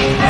Hey,